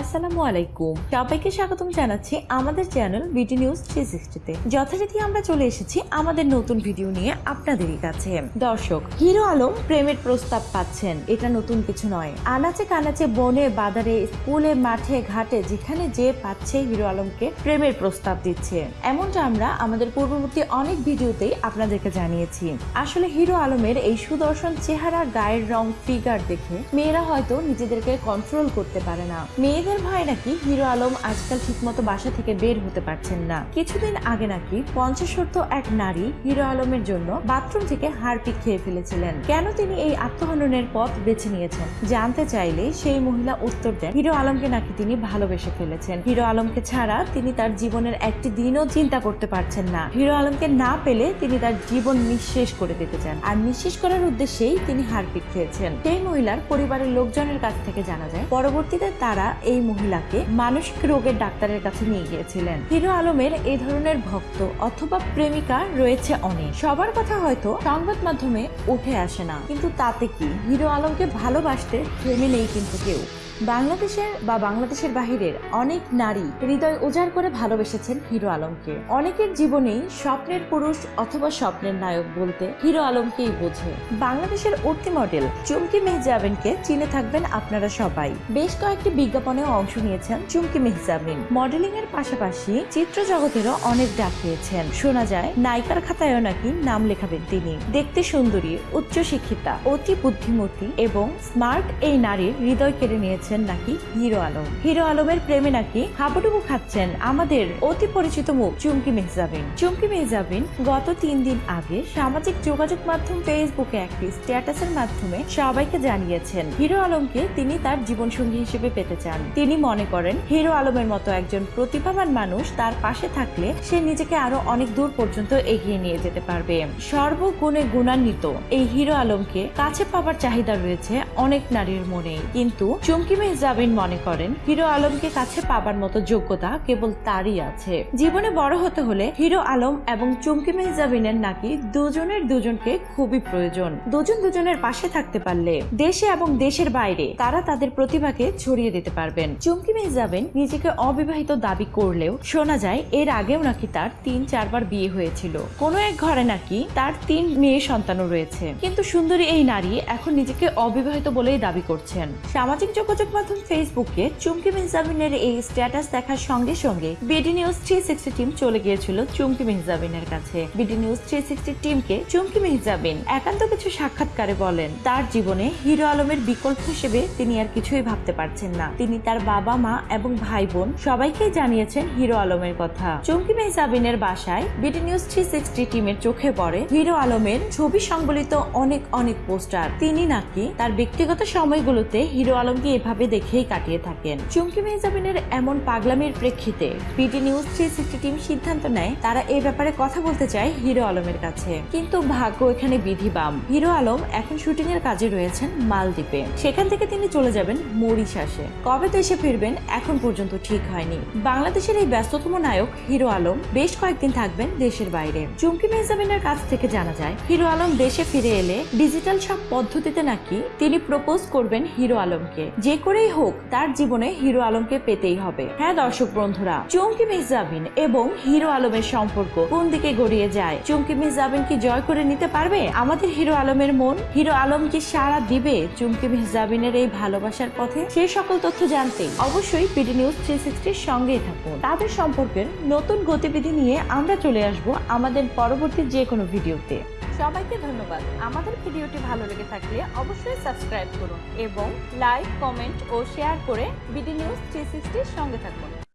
আসসালামু আলাইকুম। সবাইকে স্বাগতম জানাচ্ছি আমাদের চ্যানেল বিডি নিউজ থ্রি সিক্সটিতে যথারীতি আমরা চলে এসেছি আমাদের নতুন ভিডিও নিয়ে আপনাদেরই কাছে। দর্শক, হিরো আলম প্রেমের প্রস্তাব পাচ্ছেন। এটা নতুন কিছু নয়। আনাচে কানাচে বনে, বাজারে, স্কুলে, মাঠে, ঘাটে, যেখানে যে পাচ্ছে হিরো আলমকে প্রেমের প্রস্তাব দিচ্ছে। এমনটা আমরা আমাদের পূর্ববর্তী অনেক ভিডিওতেই আপনাদেরকে জানিয়েছি। আসলে হিরো আলমের এই সুদর্শন চেহারা, গায়ের রং ফিগার দেখে মেয়েরা হয়তো নিজেদেরকে কন্ট্রোল করতে পারে না। মেয়েদের ভয় নাকি হিরো আলম আজকাল ঠিকমতো বাসা থেকে বের হতে পারছেন না। কিছুদিন আগে নাকি পঞ্চাশোর্ধ এক নারী হিরো আলমের জন্য বাথরুম থেকে হারপিক খেয়ে ফেলেছিলেন। কেন তিনি এই আত্মহননের পথ বেছে নিয়েছেন জানতে চাইলে সেই মহিলা উত্তর দেন, হিরো আলমকে নাকি তিনি ভালোবেসে ফেলেছেন। হিরো আলমকে ছাড়া তিনি তার জীবনের একটি দিনও চিন্তা করতে পারছেন না। হিরো আলমকে না পেলে তিনি তার জীবন নিঃশেষ করে দিতে চান। আর নিঃশেষ করার উদ্দেশ্যেই তিনি হারপিক খেয়েছেন। সেই মহিলার পরিবারের লোকজনের কাছ থেকে জানা যায়, পরবর্তীতে তারা এই মহিলাকে মানসিক রোগের ডাক্তারের কাছে নিয়ে গিয়েছিলেন। হিরো আলমের এই ধরনের ভক্ত অথবা প্রেমিকা রয়েছে অনেক। সবার কথা হয়তো সংবাদ মাধ্যমে উঠে আসে না। কিন্তু তাতে কি? হিরো আলমকে ভালোবাসতে থেমে নেই কিন্তু কেউ। বাংলাদেশের বা বাংলাদেশের বাহিরের অনেক নারী হৃদয় উজাড় করে ভালোবেসেছেন হিরো আলমকে। অনেকের জীবনেই স্বপ্নের পুরুষ অথবা স্বপ্নের নায়ক বলতে হিরো আলমকেই বোঝে। বাংলাদেশের উঠতি মডেল চুমকি মেহজাবিনকে চিনে থাকবেন আপনারা সবাই। বেশ কয়েকটি বিজ্ঞাপনেও অংশ নিয়েছেন চুমকি মেহজাবিন। মডেলিং এর পাশাপাশি চিত্র জগতেরও অনেক ডাক পেয়েছেন শোনা যায়, নায়িকার খাতায়ও নাকি নাম লেখাবেন তিনি। দেখতে সুন্দরী উচ্চ শিক্ষিতা অতি বুদ্ধিমতী এবং স্মার্ট এই নারীর হৃদয় কেড়ে নিয়েছেন নাকি হিরো আলম? হিরো আলমের প্রেমে নাকি হাবুডুবু খাচ্ছেন আমাদের অতি পরিচিত মুখ চুমকি মেহজাবিন। চুমকি মেহজাবিন গত তিন দিন আগে সামাজিক যোগাযোগ মাধ্যম ফেসবুকে একটি স্ট্যাটাসের মাধ্যমে সবাইকে জানিয়েছেন, হিরো আলমকে তিনি তার জীবনসঙ্গী হিসেবে পেতে চান। তিনি মনে করেন, হিরো আলমের মতো একজন প্রতিভাবান মানুষ তার পাশে থাকলে সে নিজেকে আরও অনেক দূর পর্যন্ত এগিয়ে নিয়ে যেতে পারবে। সর্বগুণে গুণান্বিত এই হিরো আলমকে কাছে পাবার চাহিদা রয়েছে অনেক নারীর মনে কিন্তু চুমকি মেহজাবিন মনে করেন, হিরো আলমকে কাছে পাবার মতো যোগ্যতা কেবল তারই আছে। জীবনে বড় হতে হলে হিরো আলম এবং চুমকি মেহজাবিনের নাকি দুজনের দুজনকে খুবই প্রয়োজন। দুজন দুজনের পাশে থাকতে পারলে দেশে এবং দেশের বাইরে তারা তাদের প্রতিভাকে ছড়িয়ে দিতে পারবেন। চুমকি মেহজাবিন নিজেকে অবিবাহিত দাবি করলেও শোনা যায় এর আগেও নাকি তার তিন চারবার বিয়ে হয়েছিল। কোনো এক ঘরে নাকি তার তিন মেয়ে সন্তানও রয়েছে। কিন্তু সুন্দরী এই নারী এখন নিজেকে অবিবাহিত বলেই দাবি করছেন। সামাজিক যোগাযোগ মাধ্যম ফেসবুকে চুমকি মেহজাবিনের এই স্ট্যাটাস দেখার সঙ্গে সঙ্গে BD news three sixty team চলে গিয়েছিল চুমকি মেহজাবিনের কাছে। বিডি নিউজ থ্রি সিক্সটি টিমকে চুমকি মেহজাবিন একান্ত কিছু সাক্ষাৎকারে বলেন, তার জীবনে হিরো আলমের বিকল্প হিসেবে তিনি আর কিছুই ভাবতে পারছেন না। তিনি তার বাবা, মা এবং ভাই বোন সবাইকেই জানিয়েছেন হিরো আলমের কথা। চুমকি মেহজাবিনের বাসায় বিডি নিউজ থ্রি সিক্সটি টিমের চোখে পড়ে হিরো আলমের ছবি সংবলিত অনেক অনেক পোস্টার। তিনি নাকি তার ব্যক্তিগত সময়গুলোতে হিরো আলমকে এভাবে দেখেই কাটিয়ে থাকেন। চুমকি মেহজাবিনের এমন পাগলামির প্রেক্ষিতে BD news three sixty team সিদ্ধান্ত নেয়, তারা এই ব্যাপারে কথা বলতে চায় হিরো আলমের কাছে। কিন্তু ভাগ্য এখানে বিধিবাম হিরো আলম এখন শুটিং এর কাজে রয়েছেন মালদ্বীপে। সেখান থেকে তিনি চলে যাবেন মরিশাসে। কবে দেশে ফিরবেন এখন পর্যন্ত ঠিক হয়নি। বাংলাদেশের এই ব্যস্ততম নায়ক হিরো আলম বেশ কয়েকদিন থাকবেন দেশের বাইরে। চুমকি মেহজাবিনের কাছ থেকে জানা যায়, হিরো আলম দেশে ফিরে এলে ডিজিটাল সব পদ্ধতিতে নাকি তিনি প্রপোজ করবেন হিরো আলমকে। যে করেই হোক, তার জীবনে হিরো আলমকে পেতেই হবে। হ্যাঁ দর্শক বন্ধুরা, চুমকি মেহজাবিন এবং হিরো আলমের সম্পর্ক কোন দিকে গড়িয়ে যায়? চুমকি মেহজাবিন কি জয় করে নিতে পারবে? আমাদের হিরো আলমের মন, হিরো আলম কি সারা দিবে চুমকি মেহজাবিনের এই ভালোবাসার পথে? সেই সকল তথ্য জানতে অবশ্যই পিডি নিউজ থ্রি সিক্সটির সঙ্গেই থাকুন। তাদের সম্পর্কের নতুন গতিবিধি নিয়ে আমরা চলে আসব আমাদের পরবর্তী যে কোনো ভিডিওতে। সবাইকে ধন্যবাদ। আমাদের ভিডিওটি ভালো লেগে থাকলে অবশ্যই সাবস্ক্রাইব করুন এবং লাইক, কমেন্ট ও শেয়ার করে বিডি নিউজ থ্রি সঙ্গে থাকুন।